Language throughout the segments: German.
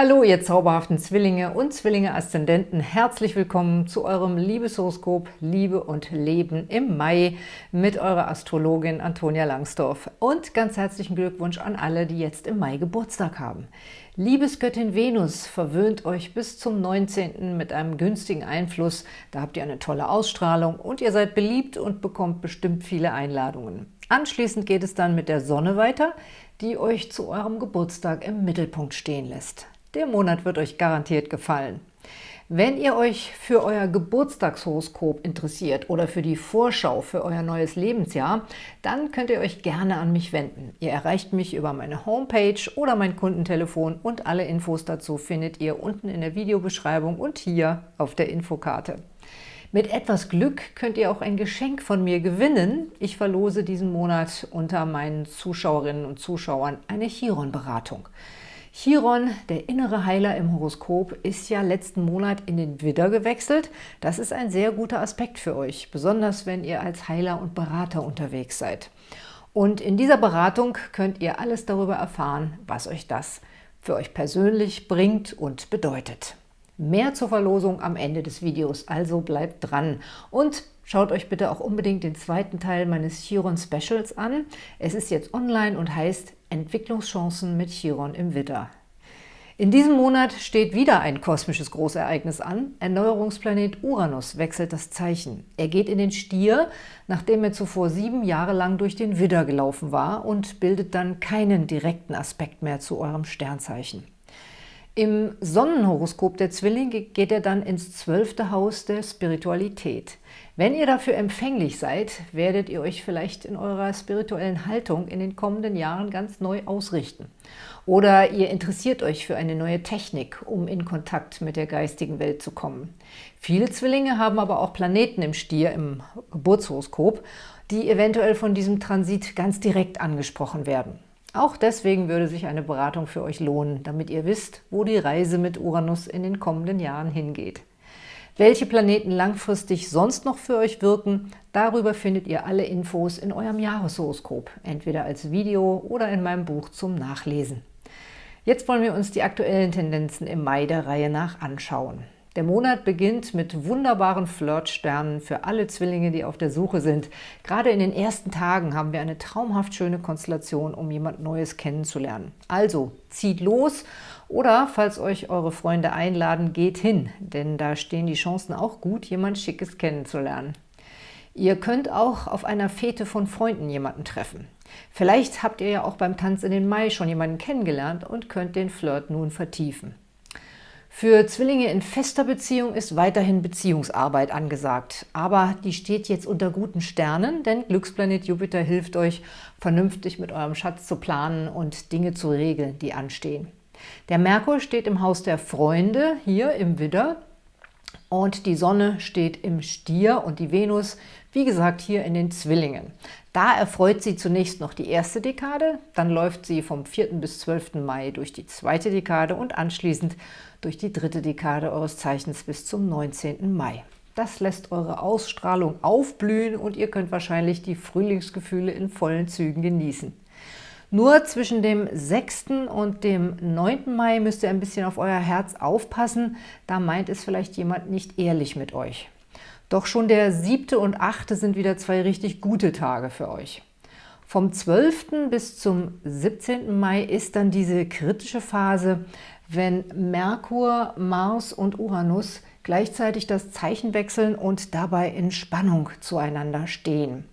Hallo, ihr zauberhaften Zwillinge und Zwillinge-Aszendenten. Herzlich willkommen zu eurem Liebeshoroskop Liebe und Leben im Mai mit eurer Astrologin Antonia Langsdorf. Und ganz herzlichen Glückwunsch an alle, die jetzt im Mai Geburtstag haben. Liebesgöttin Venus verwöhnt euch bis zum 19. mit einem günstigen Einfluss. Da habt ihr eine tolle Ausstrahlung und ihr seid beliebt und bekommt bestimmt viele Einladungen. Anschließend geht es dann mit der Sonne weiter, die euch zu eurem Geburtstag im Mittelpunkt stehen lässt. Der Monat wird euch garantiert gefallen. Wenn ihr euch für euer Geburtstagshoroskop interessiert oder für die Vorschau für euer neues Lebensjahr, dann könnt ihr euch gerne an mich wenden. Ihr erreicht mich über meine Homepage oder mein Kundentelefon und alle Infos dazu findet ihr unten in der Videobeschreibung und hier auf der Infokarte. Mit etwas Glück könnt ihr auch ein Geschenk von mir gewinnen. Ich verlose diesen Monat unter meinen Zuschauerinnen und Zuschauern eine Chiron-Beratung. Chiron, der innere Heiler im Horoskop, ist ja letzten Monat in den Widder gewechselt. Das ist ein sehr guter Aspekt für euch, besonders wenn ihr als Heiler und Berater unterwegs seid. Und in dieser Beratung könnt ihr alles darüber erfahren, was euch das für euch persönlich bringt und bedeutet. Mehr zur Verlosung am Ende des Videos, also bleibt dran. Und schaut euch bitte auch unbedingt den zweiten Teil meines Chiron Specials an. Es ist jetzt online und heißt Entwicklungschancen mit Chiron im Widder. In diesem Monat steht wieder ein kosmisches Großereignis an. Erneuerungsplanet Uranus wechselt das Zeichen. Er geht in den Stier, nachdem er zuvor sieben Jahre lang durch den Widder gelaufen war und bildet dann keinen direkten Aspekt mehr zu eurem Sternzeichen. Im Sonnenhoroskop der Zwillinge geht er dann ins zwölfte Haus der Spiritualität. Wenn ihr dafür empfänglich seid, werdet ihr euch vielleicht in eurer spirituellen Haltung in den kommenden Jahren ganz neu ausrichten. Oder ihr interessiert euch für eine neue Technik, um in Kontakt mit der geistigen Welt zu kommen. Viele Zwillinge haben aber auch Planeten im Stier im Geburtshoroskop, die eventuell von diesem Transit ganz direkt angesprochen werden. Auch deswegen würde sich eine Beratung für euch lohnen, damit ihr wisst, wo die Reise mit Uranus in den kommenden Jahren hingeht. Welche Planeten langfristig sonst noch für euch wirken, darüber findet ihr alle Infos in eurem Jahreshoroskop, entweder als Video oder in meinem Buch zum Nachlesen. Jetzt wollen wir uns die aktuellen Tendenzen im Mai der Reihe nach anschauen. Der Monat beginnt mit wunderbaren Flirtsternen für alle Zwillinge, die auf der Suche sind. Gerade in den ersten Tagen haben wir eine traumhaft schöne Konstellation, um jemand Neues kennenzulernen. Also zieht los oder, falls euch eure Freunde einladen, geht hin, denn da stehen die Chancen auch gut, jemand Schickes kennenzulernen. Ihr könnt auch auf einer Fete von Freunden jemanden treffen. Vielleicht habt ihr ja auch beim Tanz in den Mai schon jemanden kennengelernt und könnt den Flirt nun vertiefen. Für Zwillinge in fester Beziehung ist weiterhin Beziehungsarbeit angesagt. Aber die steht jetzt unter guten Sternen, denn Glücksplanet Jupiter hilft euch, vernünftig mit eurem Schatz zu planen und Dinge zu regeln, die anstehen. Der Merkur steht im Haus der Freunde, hier im Widder, und die Sonne steht im Stier und die Venus, wie gesagt, hier in den Zwillingen. Da erfreut sie zunächst noch die erste Dekade, dann läuft sie vom 4. bis 12. Mai durch die zweite Dekade und anschließend durch die dritte Dekade eures Zeichens bis zum 19. Mai. Das lässt eure Ausstrahlung aufblühen und ihr könnt wahrscheinlich die Frühlingsgefühle in vollen Zügen genießen. Nur zwischen dem 6. und dem 9. Mai müsst ihr ein bisschen auf euer Herz aufpassen, da meint es vielleicht jemand nicht ehrlich mit euch. Doch schon der 7. und 8. sind wieder zwei richtig gute Tage für euch. Vom 12. bis zum 17. Mai ist dann diese kritische Phase, wenn Merkur, Mars und Uranus gleichzeitig das Zeichen wechseln und dabei in Spannung zueinander stehen.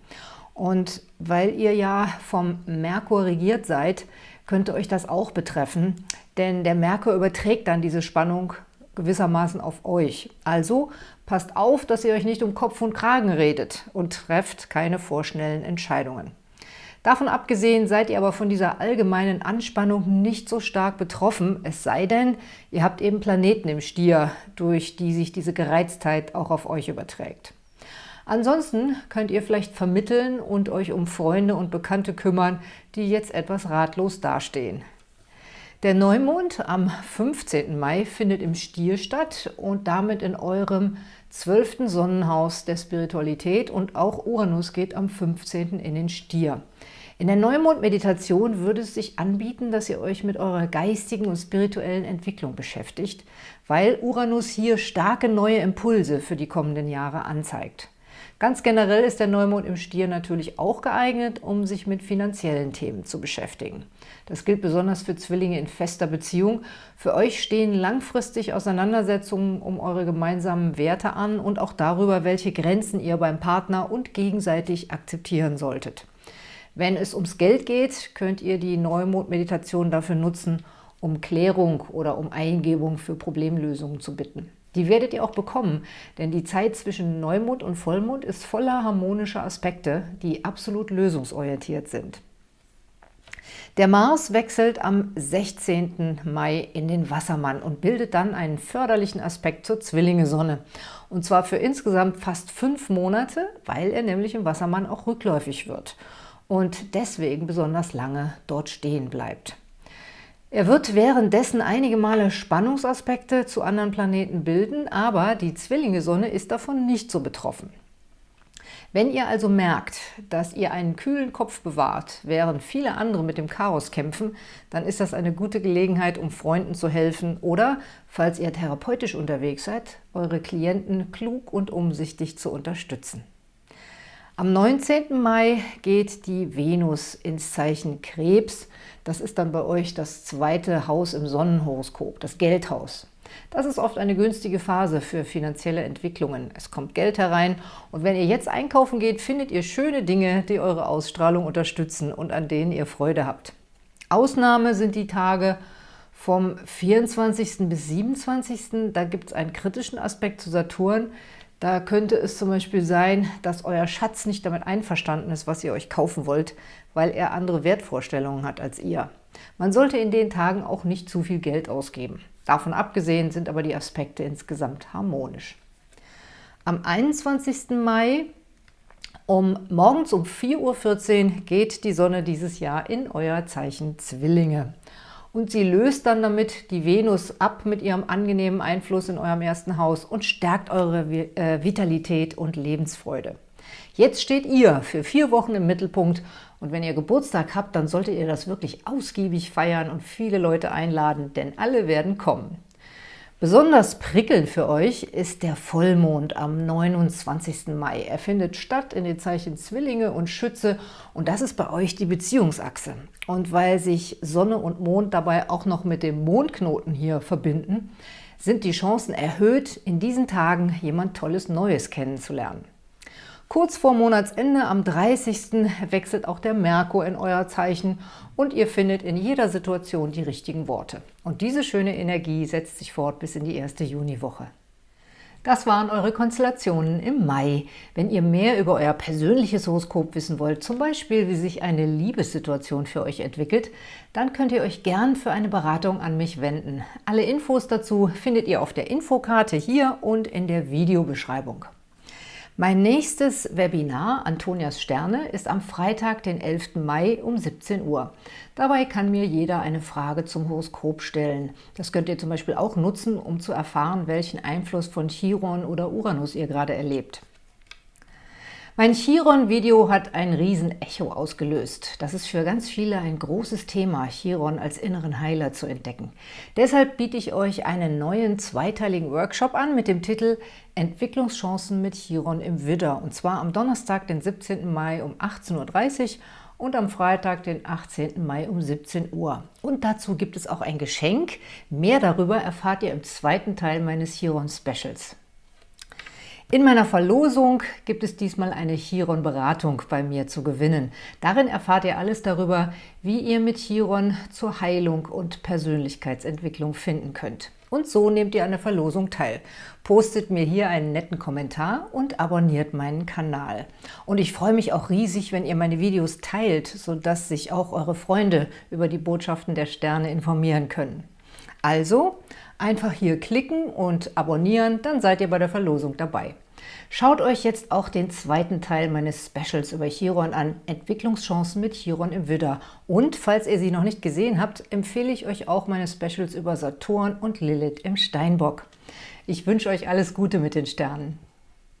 Und weil ihr ja vom Merkur regiert seid, könnte euch das auch betreffen, denn der Merkur überträgt dann diese Spannung gewissermaßen auf euch. Also passt auf, dass ihr euch nicht um Kopf und Kragen redet und trefft keine vorschnellen Entscheidungen. Davon abgesehen seid ihr aber von dieser allgemeinen Anspannung nicht so stark betroffen, es sei denn, ihr habt eben Planeten im Stier, durch die sich diese Gereiztheit auch auf euch überträgt. Ansonsten könnt ihr vielleicht vermitteln und euch um Freunde und Bekannte kümmern, die jetzt etwas ratlos dastehen. Der Neumond am 15. Mai findet im Stier statt und damit in eurem zwölften Sonnenhaus der Spiritualität und auch Uranus geht am 15. in den Stier. In der Neumond-Meditation würde es sich anbieten, dass ihr euch mit eurer geistigen und spirituellen Entwicklung beschäftigt, weil Uranus hier starke neue Impulse für die kommenden Jahre anzeigt. Ganz generell ist der Neumond im Stier natürlich auch geeignet, um sich mit finanziellen Themen zu beschäftigen. Das gilt besonders für Zwillinge in fester Beziehung. Für euch stehen langfristig Auseinandersetzungen um eure gemeinsamen Werte an und auch darüber, welche Grenzen ihr beim Partner und gegenseitig akzeptieren solltet. Wenn es ums Geld geht, könnt ihr die Neumond-Meditation dafür nutzen, um Klärung oder um Eingebung für Problemlösungen zu bitten. Die werdet ihr auch bekommen, denn die Zeit zwischen Neumond und Vollmond ist voller harmonischer Aspekte, die absolut lösungsorientiert sind. Der Mars wechselt am 16. Mai in den Wassermann und bildet dann einen förderlichen Aspekt zur Zwillinge-Sonne. Und zwar für insgesamt fast fünf Monate, weil er nämlich im Wassermann auch rückläufig wird und deswegen besonders lange dort stehen bleibt. Er wird währenddessen einige Male Spannungsaspekte zu anderen Planeten bilden, aber die Zwillinge-Sonne ist davon nicht so betroffen. Wenn ihr also merkt, dass ihr einen kühlen Kopf bewahrt, während viele andere mit dem Chaos kämpfen, dann ist das eine gute Gelegenheit, um Freunden zu helfen oder, falls ihr therapeutisch unterwegs seid, eure Klienten klug und umsichtig zu unterstützen. Am 19. Mai geht die Venus ins Zeichen Krebs. Das ist dann bei euch das zweite Haus im Sonnenhoroskop, das Geldhaus. Das ist oft eine günstige Phase für finanzielle Entwicklungen. Es kommt Geld herein und wenn ihr jetzt einkaufen geht, findet ihr schöne Dinge, die eure Ausstrahlung unterstützen und an denen ihr Freude habt. Ausnahme sind die Tage vom 24. bis 27. Da gibt es einen kritischen Aspekt zu Saturn. Da könnte es zum Beispiel sein, dass euer Schatz nicht damit einverstanden ist, was ihr euch kaufen wollt, weil er andere Wertvorstellungen hat als ihr. Man sollte in den Tagen auch nicht zu viel Geld ausgeben. Davon abgesehen sind aber die Aspekte insgesamt harmonisch. Am 21. Mai um morgens um 4.14 Uhr geht die Sonne dieses Jahr in euer Zeichen Zwillinge und sie löst dann damit die Venus ab mit ihrem angenehmen Einfluss in eurem ersten Haus und stärkt eure äh, Vitalität und Lebensfreude. Jetzt steht ihr für vier Wochen im Mittelpunkt und wenn ihr Geburtstag habt, dann solltet ihr das wirklich ausgiebig feiern und viele Leute einladen, denn alle werden kommen. Besonders prickelnd für euch ist der Vollmond am 29. Mai. Er findet statt in den Zeichen Zwillinge und Schütze und das ist bei euch die Beziehungsachse. Und weil sich Sonne und Mond dabei auch noch mit dem Mondknoten hier verbinden, sind die Chancen erhöht, in diesen Tagen jemand Tolles Neues kennenzulernen. Kurz vor Monatsende, am 30. wechselt auch der Merkur in euer Zeichen und ihr findet in jeder Situation die richtigen Worte. Und diese schöne Energie setzt sich fort bis in die erste Juniwoche. Das waren eure Konstellationen im Mai. Wenn ihr mehr über euer persönliches Horoskop wissen wollt, zum Beispiel wie sich eine Liebessituation für euch entwickelt, dann könnt ihr euch gern für eine Beratung an mich wenden. Alle Infos dazu findet ihr auf der Infokarte hier und in der Videobeschreibung. Mein nächstes Webinar, Antonias Sterne, ist am Freitag, den 11. Mai um 17 Uhr. Dabei kann mir jeder eine Frage zum Horoskop stellen. Das könnt ihr zum Beispiel auch nutzen, um zu erfahren, welchen Einfluss von Chiron oder Uranus ihr gerade erlebt. Mein Chiron-Video hat ein Riesen-Echo ausgelöst. Das ist für ganz viele ein großes Thema, Chiron als inneren Heiler zu entdecken. Deshalb biete ich euch einen neuen zweiteiligen Workshop an mit dem Titel Entwicklungschancen mit Chiron im Widder. Und zwar am Donnerstag, den 17. Mai um 18.30 Uhr und am Freitag, den 18. Mai um 17 Uhr. Und dazu gibt es auch ein Geschenk. Mehr darüber erfahrt ihr im zweiten Teil meines Chiron-Specials. In meiner Verlosung gibt es diesmal eine Chiron-Beratung bei mir zu gewinnen. Darin erfahrt ihr alles darüber, wie ihr mit Chiron zur Heilung und Persönlichkeitsentwicklung finden könnt. Und so nehmt ihr an der Verlosung teil. Postet mir hier einen netten Kommentar und abonniert meinen Kanal. Und ich freue mich auch riesig, wenn ihr meine Videos teilt, sodass sich auch eure Freunde über die Botschaften der Sterne informieren können. Also einfach hier klicken und abonnieren, dann seid ihr bei der Verlosung dabei. Schaut euch jetzt auch den zweiten Teil meines Specials über Chiron an, Entwicklungschancen mit Chiron im Widder. Und falls ihr sie noch nicht gesehen habt, empfehle ich euch auch meine Specials über Saturn und Lilith im Steinbock. Ich wünsche euch alles Gute mit den Sternen.